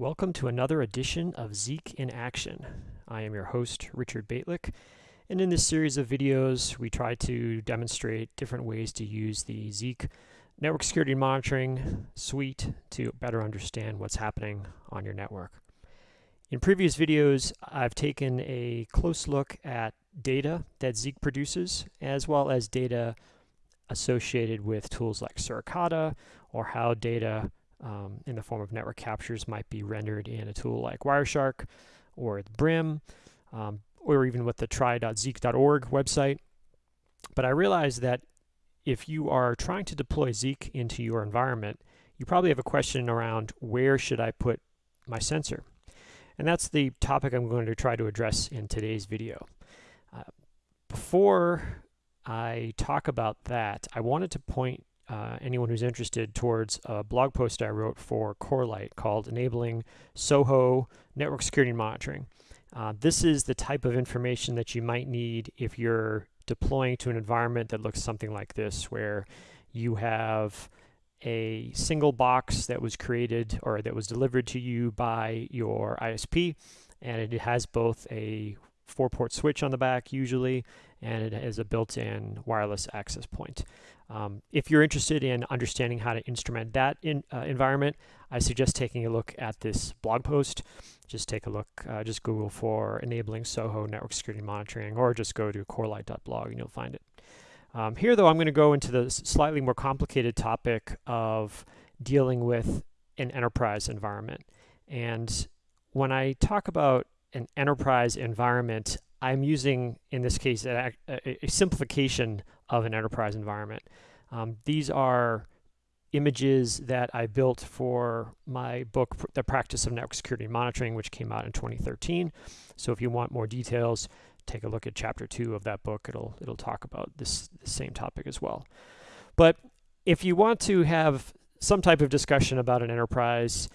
Welcome to another edition of Zeek in Action. I am your host, Richard Bejtlich, and in this series of videos, we try to demonstrate different ways to use the Zeek network security monitoring suite to better understand what's happening on your network. In previous videos, I've taken a close look at data that Zeek produces, as well as data associated with tools like Suricata, or how data um, in the form of network captures might be rendered in a tool like Wireshark or Brim, um, or even with the try.zeek.org website. But I realized that if you are trying to deploy Zeek into your environment, you probably have a question around where should I put my sensor? And that's the topic I'm going to try to address in today's video. Uh, before I talk about that, I wanted to point uh, anyone who's interested towards a blog post I wrote for Corelight called Enabling SOHO Network Security Monitoring. Uh, this is the type of information that you might need if you're deploying to an environment that looks something like this, where you have a single box that was created or that was delivered to you by your ISP, and it has both a four port switch on the back usually, and it has a built-in wireless access point. Um, if you're interested in understanding how to instrument that in, uh, environment, I suggest taking a look at this blog post. Just take a look, uh, just Google for enabling SOHO network security monitoring, or just go to corelight.blog and you'll find it. Um, here, though, I'm going to go into the slightly more complicated topic of dealing with an enterprise environment. And when I talk about an enterprise environment, I'm using, in this case, a, a, simplification of an enterprise environment. Um, these are images that I built for my book, The Practice of Network Security Monitoring, which came out in 2013. So if you want more details, take a look at chapter two of that book. It'll, it'll talk about this, this same topic as well. But if you want to have some type of discussion about an enterprise,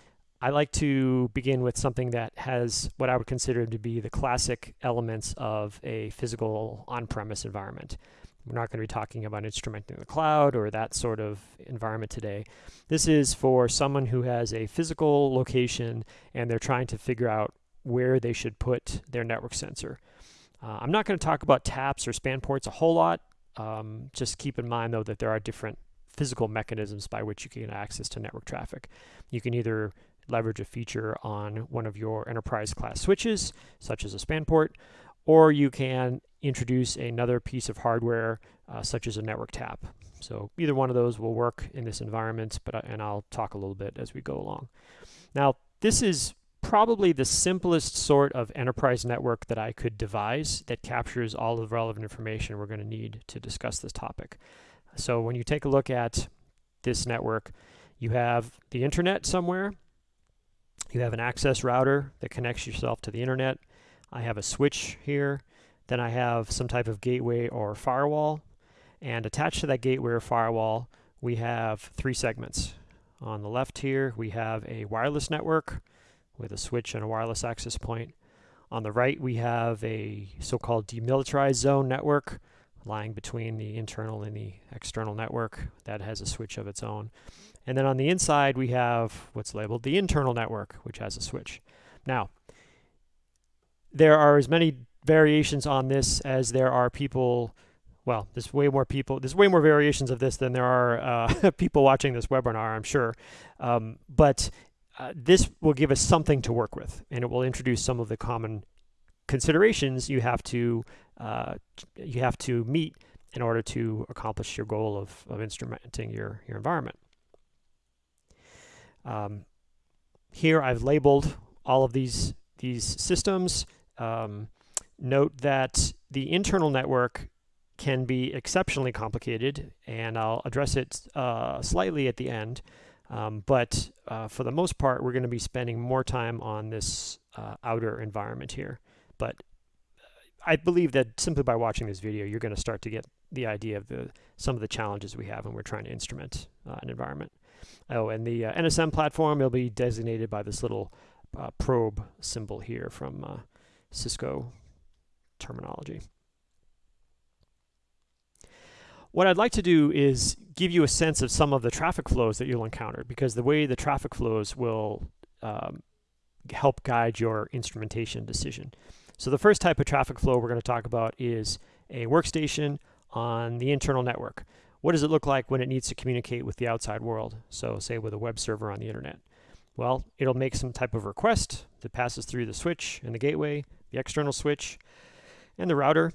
I like to begin with something that has what I would consider to be the classic elements of a physical on-premise environment. We're not going to be talking about instrumenting the cloud or that sort of environment today. This is for someone who has a physical location and they're trying to figure out where they should put their network sensor. Uh, I'm not going to talk about taps or span ports a whole lot. Um, just keep in mind though that there are different physical mechanisms by which you can get access to network traffic. You can either leverage a feature on one of your enterprise class switches, such as a span port, or you can introduce another piece of hardware, uh, such as a network tap. So either one of those will work in this environment, but I, and I'll talk a little bit as we go along. Now, this is probably the simplest sort of enterprise network that I could devise that captures all of the relevant information we're going to need to discuss this topic. So when you take a look at this network, you have the internet somewhere, you have an access router that connects yourself to the internet. I have a switch here. Then I have some type of gateway or firewall. And attached to that gateway or firewall, we have three segments. On the left here, we have a wireless network with a switch and a wireless access point. On the right, we have a so-called demilitarized zone network lying between the internal and the external network that has a switch of its own. And then on the inside, we have what's labeled the internal network, which has a switch. Now, there are as many variations on this as there are people well, there's way more people, there's way more variations of this than there are uh, people watching this webinar, I'm sure. Um, but uh, this will give us something to work with, and it will introduce some of the common considerations you have to uh, you have to meet in order to accomplish your goal of, of instrumenting your, your environment. Um, here I've labeled all of these, these systems. Um, note that the internal network can be exceptionally complicated, and I'll address it uh, slightly at the end. Um, but uh, for the most part, we're going to be spending more time on this uh, outer environment here. But I believe that simply by watching this video, you're going to start to get the idea of the some of the challenges we have when we're trying to instrument uh, an environment. Oh, and the uh, NSM platform will be designated by this little uh, probe symbol here from uh, Cisco terminology. What I'd like to do is give you a sense of some of the traffic flows that you'll encounter because the way the traffic flows will um, help guide your instrumentation decision. So the first type of traffic flow we're going to talk about is a workstation on the internal network. What does it look like when it needs to communicate with the outside world? So say with a web server on the internet. Well, it'll make some type of request that passes through the switch and the gateway, the external switch, and the router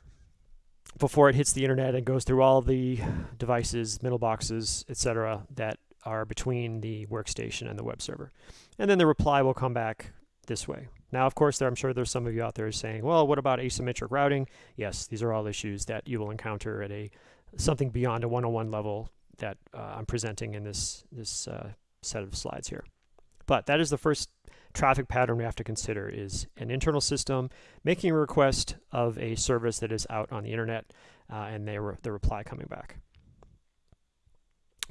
before it hits the internet and goes through all the devices, middle boxes, etc. that are between the workstation and the web server. And then the reply will come back this way. Now, of course, there, I'm sure there's some of you out there saying, well, what about asymmetric routing? Yes, these are all issues that you will encounter at a something beyond a one-on-one level that uh, I'm presenting in this, this uh, set of slides here. But that is the first traffic pattern we have to consider is an internal system making a request of a service that is out on the internet uh, and they re the reply coming back.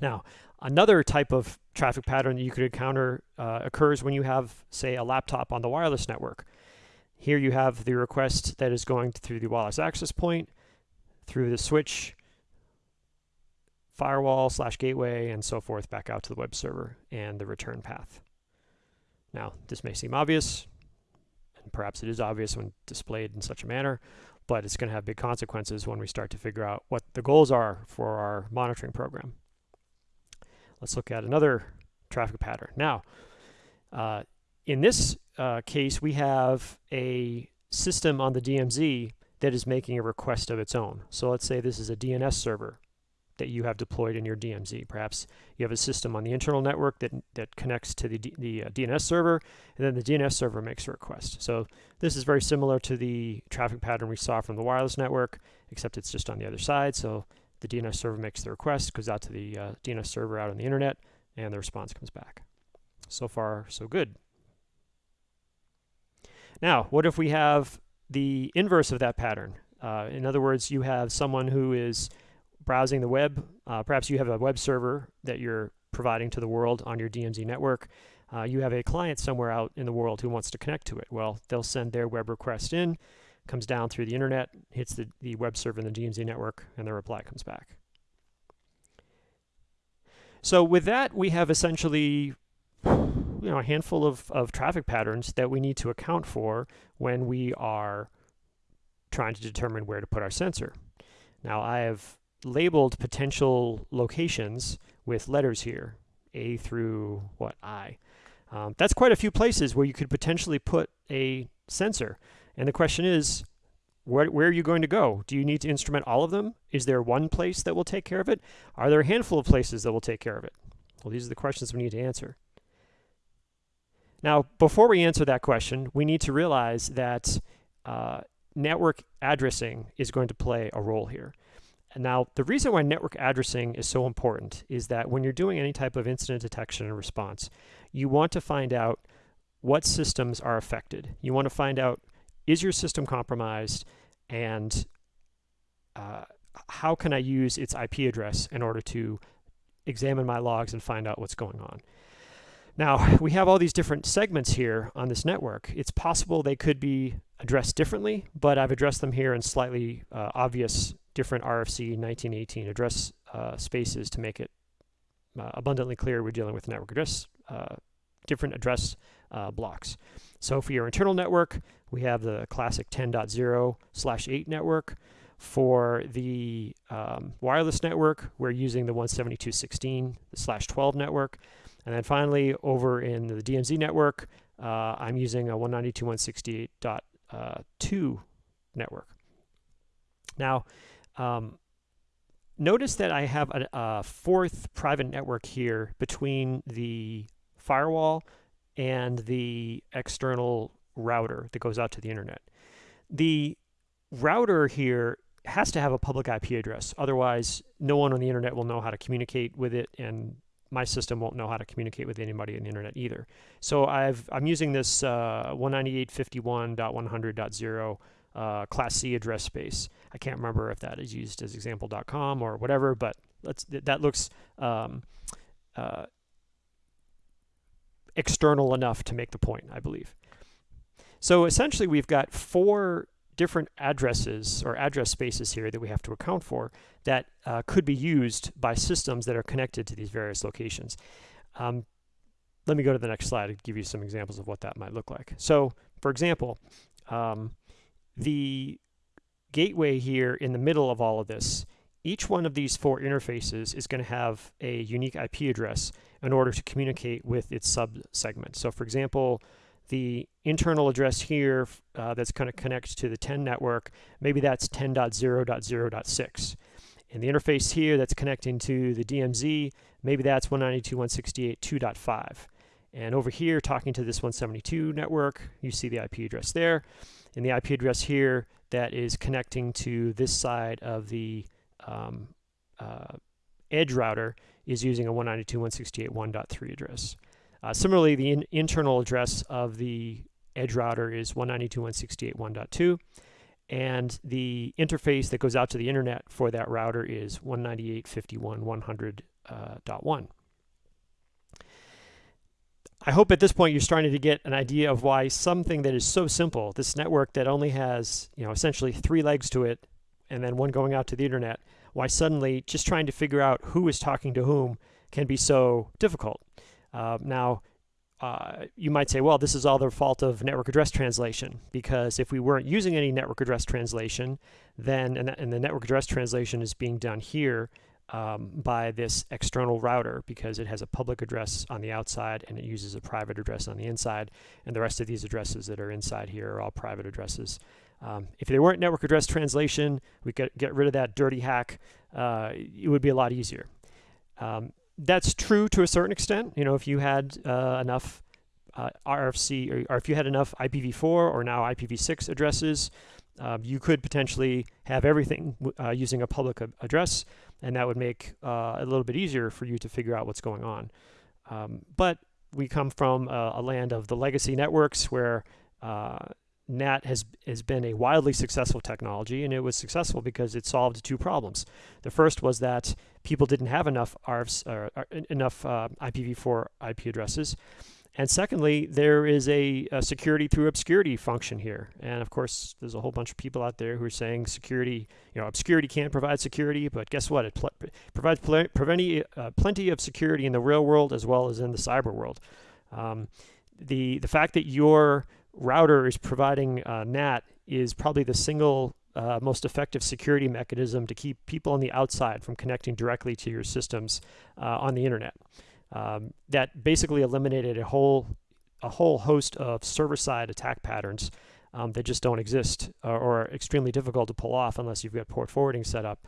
Now, another type of traffic pattern that you could encounter uh, occurs when you have, say, a laptop on the wireless network. Here you have the request that is going through the wireless access point, through the switch, firewall slash gateway, and so forth back out to the web server and the return path. Now, this may seem obvious, and perhaps it is obvious when displayed in such a manner, but it's going to have big consequences when we start to figure out what the goals are for our monitoring program. Let's look at another traffic pattern. Now, uh, in this uh, case, we have a system on the DMZ that is making a request of its own. So let's say this is a DNS server that you have deployed in your DMZ. Perhaps you have a system on the internal network that, that connects to the, D, the uh, DNS server, and then the DNS server makes a request. So this is very similar to the traffic pattern we saw from the wireless network, except it's just on the other side. So the DNS server makes the request, goes out to the uh, DNS server out on the internet, and the response comes back. So far, so good. Now, what if we have the inverse of that pattern? Uh, in other words, you have someone who is browsing the web. Uh, perhaps you have a web server that you're providing to the world on your DMZ network. Uh, you have a client somewhere out in the world who wants to connect to it. Well, they'll send their web request in, comes down through the internet, hits the, the web server in the DMZ network, and the reply comes back. So with that, we have essentially you know, a handful of, of traffic patterns that we need to account for when we are trying to determine where to put our sensor. Now I have labeled potential locations with letters here, A through what, I. Um, that's quite a few places where you could potentially put a sensor. And the question is, where, where, are you going to go? Do you need to instrument all of them? Is there one place that will take care of it? Are there a handful of places that will take care of it? Well, these are the questions we need to answer. Now, before we answer that question, we need to realize that uh, network addressing is going to play a role here. And now, the reason why network addressing is so important is that when you're doing any type of incident detection and response, you want to find out what systems are affected. You want to find out is your system compromised and uh, how can I use its IP address in order to examine my logs and find out what's going on. Now, we have all these different segments here on this network. It's possible they could be addressed differently, but I've addressed them here in slightly uh, obvious different RFC 1918 address uh, spaces to make it uh, abundantly clear we're dealing with network address, uh, different address uh, blocks. So for your internal network, we have the classic 10.0 slash 8 network. For the um, wireless network, we're using the 172.16 slash 12 network. And then finally, over in the DMZ network, uh, I'm using a 192.168.2 uh, network. Now, um, notice that I have a, a, fourth private network here between the firewall and the external router that goes out to the internet. The router here has to have a public IP address. Otherwise, no one on the internet will know how to communicate with it and my system won't know how to communicate with anybody on the internet either. So I've, I'm using this uh, 198.51.100.0 uh, Class C address space. I can't remember if that is used as example.com or whatever, but let's, that looks um, uh, external enough to make the point, I believe. So essentially, we've got four different addresses or address spaces here that we have to account for that uh, could be used by systems that are connected to these various locations. Um, let me go to the next slide and give you some examples of what that might look like. So, for example, um, the gateway here in the middle of all of this, each one of these four interfaces is going to have a unique IP address in order to communicate with its sub-segment. So for example, the internal address here uh, that's going to connect to the 10 network, maybe that's 10.0.0.6. And the interface here that's connecting to the DMZ, maybe that's 192.168.2.5. And over here, talking to this 172 network, you see the IP address there. And the IP address here that is connecting to this side of the um, uh, edge router is using a 192.168.1.3 address. Uh, similarly, the in internal address of the edge router is 192.168.1.2, and the interface that goes out to the internet for that router is 198.51.100.1. Uh, I hope at this point you're starting to get an idea of why something that is so simple, this network that only has, you know, essentially three legs to it, and then one going out to the internet, why suddenly just trying to figure out who is talking to whom can be so difficult. Uh, now, uh, you might say, well, this is all the fault of network address translation, because if we weren't using any network address translation, then, and, and the network address translation is being done here um, by this external router because it has a public address on the outside and it uses a private address on the inside, and the rest of these addresses that are inside here are all private addresses. Um, if there weren't network address translation, we could get rid of that dirty hack. Uh, it would be a lot easier. Um, that's true to a certain extent. You know, if you had uh, enough uh, RFC or, or, if you had enough IPv4 or now IPv6 addresses, uh, you could potentially have everything uh, using a public address, and that would make uh, a little bit easier for you to figure out what's going on. Um, but we come from a, a, land of the legacy networks where uh, NAT has, has been a wildly successful technology, and it was successful because it solved two problems. The first was that people didn't have enough RFs, uh, uh, enough uh, IPv4 IP addresses. And secondly, there is a, a, security through obscurity function here. And of course, there's a whole bunch of people out there who are saying security, you know, obscurity can't provide security, but guess what? It provides pl plenty, uh, plenty of security in the real world as well as in the cyber world. Um, the, the fact that your router is providing uh, NAT is probably the single uh, most effective security mechanism to keep people on the outside from connecting directly to your systems uh, on the internet. Um, that basically eliminated a whole a whole host of server-side attack patterns um, that just don't exist or, are extremely difficult to pull off unless you've got port forwarding set up.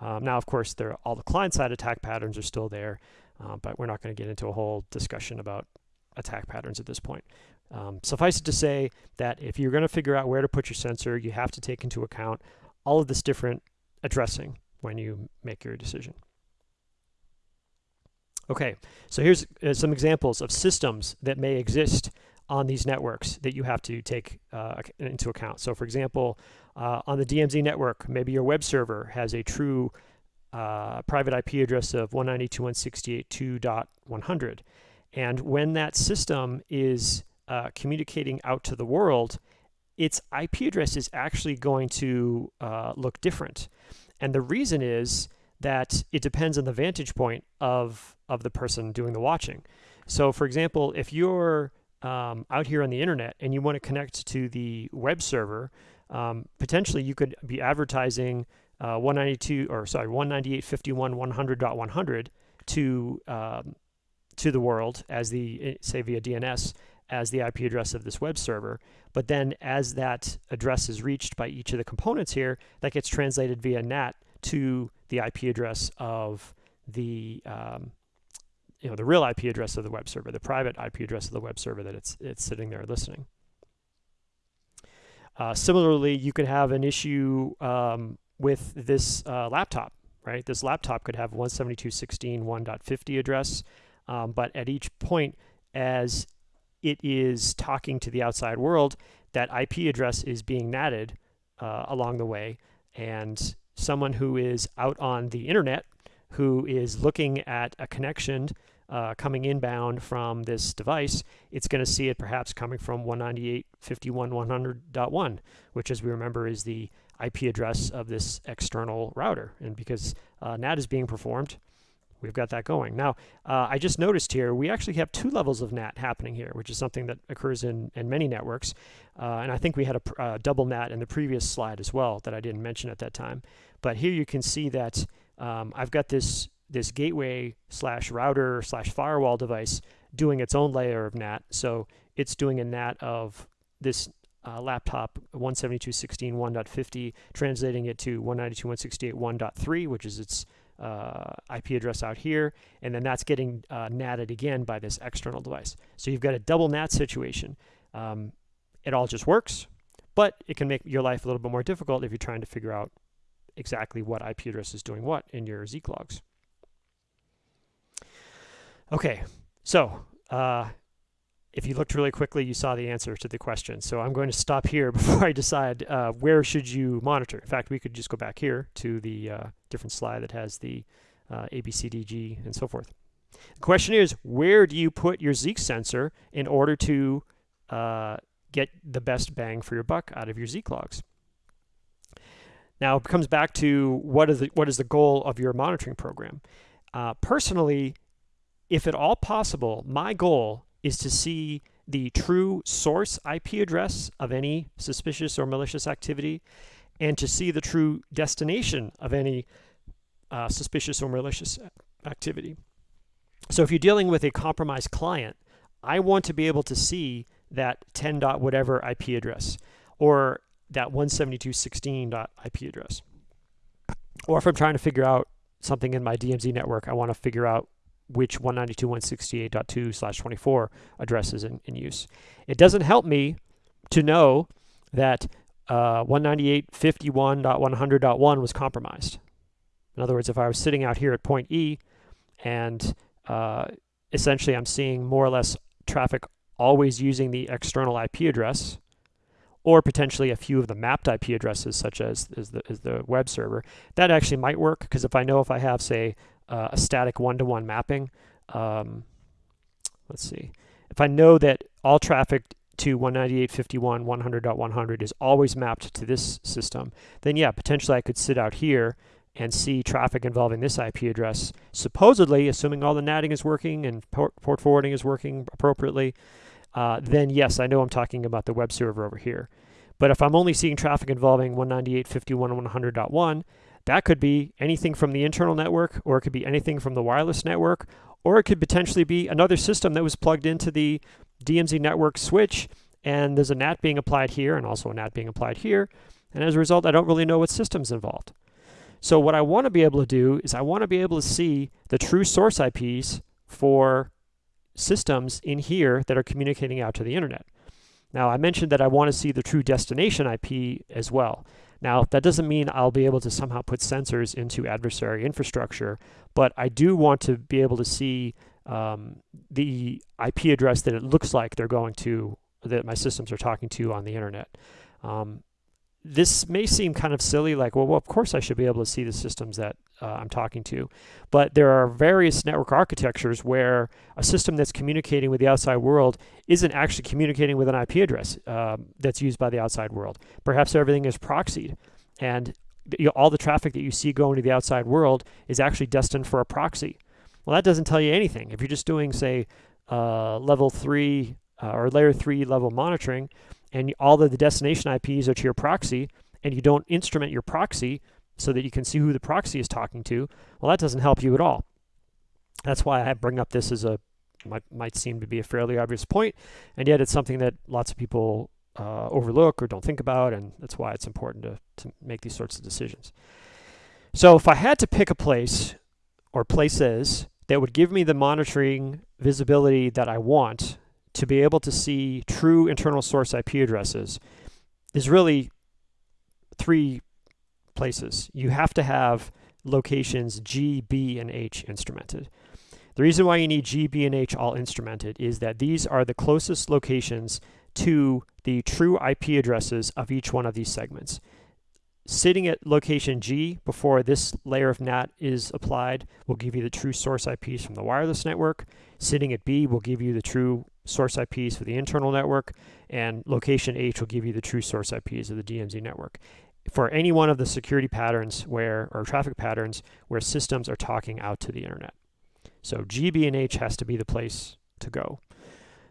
Um, now, of course, there all the client-side attack patterns are still there, uh, but we're not going to get into a whole discussion about attack patterns at this point. Um, suffice it to say that if you're going to figure out where to put your sensor, you have to take into account all of this different addressing when you make your decision. Okay, so here's uh, some examples of systems that may exist on these networks that you have to take uh, into account. So for example, uh, on the DMZ network, maybe your web server has a true uh, private IP address of 192.168.2.100. And when that system is uh, communicating out to the world, its IP address is actually going to uh, look different. And the reason is that it depends on the vantage point of, of the person doing the watching. So for example, if you're um, out here on the internet and you want to connect to the web server, um, potentially you could be advertising uh, 192 or sorry 198.51.100.100 to um, to the world as the eh, say via DNS as the IP address of this web server. But then as that address is reached by each of the components here, that gets translated via NAT to the IP address of the um, you know the real IP address of the web server, the private IP address of the web server that it's it's sitting there listening. Uh, similarly, you could have an issue um, with this uh, laptop, right? This laptop could have 172.16.1.50 address, um, but at each point, as it is talking to the outside world, that IP address is being natted uh, along the way. And someone who is out on the internet, who is looking at a connection uh, coming inbound from this device, it's going to see it perhaps coming from 198.51.100.1, which as we remember is the IP address of this external router. And because uh, NAT is being performed, we've got that going. Now, uh, I just noticed here, we actually have two levels of NAT happening here, which is something that occurs in, in many networks. Uh, and I think we had a uh, double NAT in the previous slide as well that I didn't mention at that time. But here you can see that um, I've got this, this gateway slash router slash firewall device doing its own layer of NAT. So it's doing a NAT of this uh, laptop 172.16.1.50, translating it to 192.168.1.3, which is its uh, IP address out here, and then that's getting uh, NATed again by this external device. So you've got a double NAT situation. Um, it all just works, but it can make your life a little bit more difficult if you're trying to figure out exactly what IP address is doing what in your Zeek logs. Okay, so uh, if you looked really quickly, you saw the answer to the question. So I'm going to stop here before I decide uh, where should you monitor. In fact, we could just go back here to the uh, different slide that has the uh, ABCDG and so forth. The question is, where do you put your Zeek sensor in order to uh, get the best bang for your buck out of your Zeek logs? Now, it comes back to what is the, what is the goal of your monitoring program. Uh, personally, if at all possible, my goal is to see the true source IP address of any suspicious or malicious activity and to see the true destination of any uh, suspicious or malicious activity. So if you're dealing with a compromised client, I want to be able to see that 10 dot whatever IP address or that 172.16 dot IP address. Or if I'm trying to figure out something in my DMZ network, I want to figure out which 192.168.2 slash 24 address is in, in, use. It doesn't help me to know that uh, 198.51.100.1 was compromised. In other words, if I was sitting out here at point E and uh, essentially I'm seeing more or less traffic always using the external IP address, or potentially a few of the mapped IP addresses, such as, as, the, as the web server, that actually might work because if I know if I have, say, uh, a static one-to-one -one mapping. Um, let's see. If I know that all traffic to 198.51 100.100 is always mapped to this system, then yeah, potentially I could sit out here and see traffic involving this IP address, supposedly, assuming all the NATing is working and port, port forwarding is working appropriately, uh, then yes, I know I'm talking about the web server over here. But if I'm only seeing traffic involving 198.51 100.1, that could be anything from the internal network, or it could be anything from the wireless network, or it could potentially be another system that was plugged into the DMZ network switch, and there's a NAT being applied here and also a NAT being applied here. And as a result, I don't really know what system's involved. So what I want to be able to do is I want to be able to see the true source IPs for systems in here that are communicating out to the internet. Now, I mentioned that I want to see the true destination IP as well. Now, that doesn't mean I'll be able to somehow put sensors into adversary infrastructure, but I do want to be able to see um, the IP address that it looks like they're going to, that my systems are talking to on the internet. Um, this may seem kind of silly, like, well, well, of course I should be able to see the systems that uh, I'm talking to. But there are various network architectures where a system that's communicating with the outside world isn't actually communicating with an IP address um, that's used by the outside world. Perhaps everything is proxied, and you know, all the traffic that you see going to the outside world is actually destined for a proxy. Well, that doesn't tell you anything. If you're just doing, say, uh, level three uh, or layer three level monitoring, and all of the destination IPs are to your proxy, and you don't instrument your proxy so that you can see who the proxy is talking to, well, that doesn't help you at all. That's why I bring up this as a might, might seem to be a fairly obvious point, and yet it's something that lots of people uh, overlook or don't think about, and that's why it's important to, to make these sorts of decisions. So if I had to pick a place or places that would give me the monitoring visibility that I want to be able to see true internal source IP addresses, is really three places. You have to have locations G, B, and H instrumented. The reason why you need G, B, and H all instrumented is that these are the closest locations to the true IP addresses of each one of these segments. Sitting at location G before this layer of NAT is applied will give you the true source IPs from the wireless network. Sitting at B will give you the true source IPs for the internal network, and location H will give you the true source IPs of the DMZ network for any one of the security patterns where, or traffic patterns, where systems are talking out to the internet. So GB and H has to be the place to go.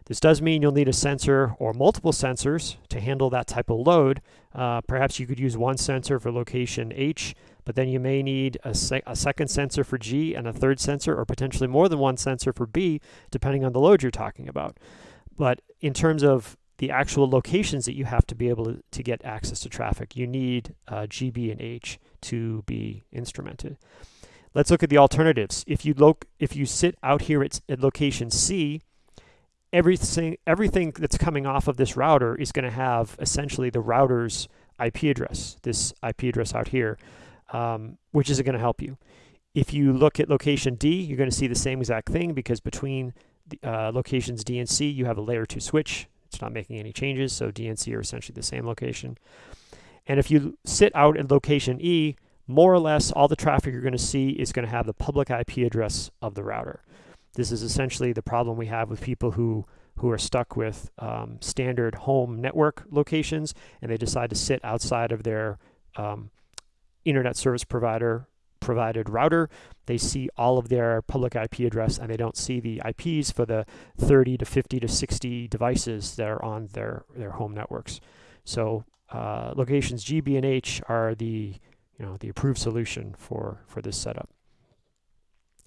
This does mean you'll need a sensor or multiple sensors to handle that type of load. Uh, perhaps you could use one sensor for location H, but then you may need a, se a, second sensor for G and a third sensor or potentially more than one sensor for B, depending on the load you're talking about. But in terms of the actual locations that you have to be able to, to get access to traffic, you need uh, GB and H to be instrumented. Let's look at the alternatives. If you, if you sit out here at, at location C, everything everything that's coming off of this router is going to have essentially the router's IP address, this IP address out here, um, which isn't going to help you. If you look at location D, you're going to see the same exact thing because between the, uh, locations D and C, you have a layer 2 switch. It's not making any changes, so D and C are essentially the same location. And if you sit out at location E, more or less all the traffic you're going to see is going to have the public IP address of the router. This is essentially the problem we have with people who who are stuck with um, standard home network locations and they decide to sit outside of their um, internet service provider provided router. They see all of their public IP address and they don't see the IPs for the 30 to 50 to 60 devices that are on their, their home networks. So uh, locations G, B, and H are the you know the approved solution for for this setup.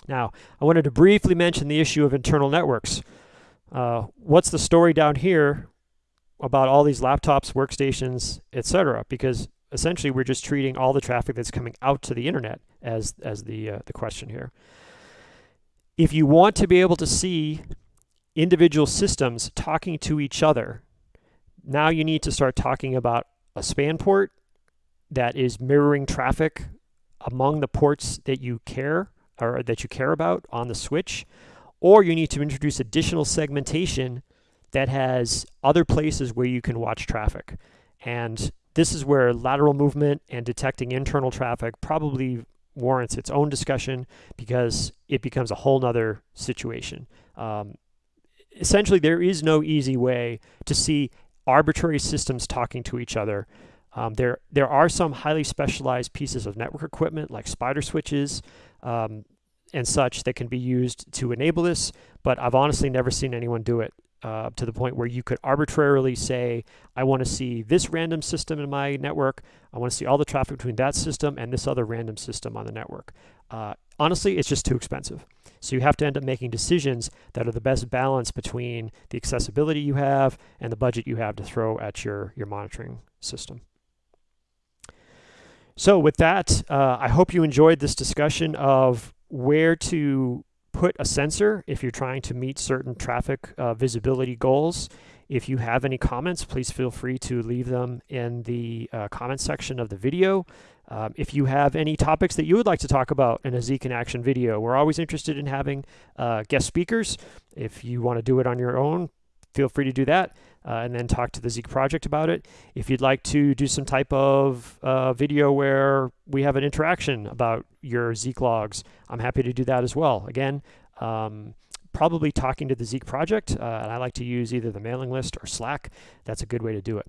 Now, I wanted to briefly mention the issue of internal networks. Uh, what's the story down here about all these laptops, workstations, etc.? Because essentially we're just treating all the traffic that's coming out to the internet as, as the, uh, the question here. If you want to be able to see individual systems talking to each other, now you need to start talking about a span port that is mirroring traffic among the ports that you care or that you care about on the switch, or you need to introduce additional segmentation that has other places where you can watch traffic. And this is where lateral movement and detecting internal traffic probably warrants its own discussion because it becomes a whole nother situation. Um, essentially, there is no easy way to see arbitrary systems talking to each other. Um, there, there are some highly specialized pieces of network equipment like spider switches um, and such that can be used to enable this, but I've honestly never seen anyone do it uh, to the point where you could arbitrarily say, I want to see this random system in my network, I want to see all the traffic between that system and this other random system on the network. Uh, honestly, it's just too expensive. So you have to end up making decisions that are the best balance between the accessibility you have and the budget you have to throw at your, your monitoring system. So with that, uh, I hope you enjoyed this discussion of where to put a sensor if you're trying to meet certain traffic uh, visibility goals. If you have any comments, please feel free to leave them in the uh, comment section of the video. Um, if you have any topics that you would like to talk about in a Zeek in Action video, we're always interested in having uh, guest speakers. If you want to do it on your own, feel free to do that uh, and then talk to the Zeek project about it. If you'd like to do some type of uh, video where we have an interaction about your Zeek logs, I'm happy to do that as well. Again, um, probably talking to the Zeek project, uh, and I like to use either the mailing list or Slack. That's a good way to do it.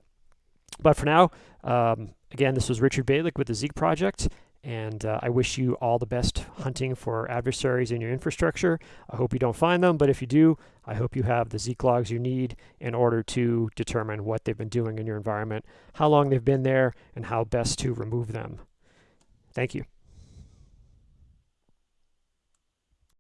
But for now, um, again, this was Richard Bejtlich with the Zeek project, and uh, I wish you all the best hunting for adversaries in your infrastructure. I hope you don't find them, but if you do, I hope you have the Zeek logs you need in order to determine what they've been doing in your environment, how long they've been there, and how best to remove them. Thank you.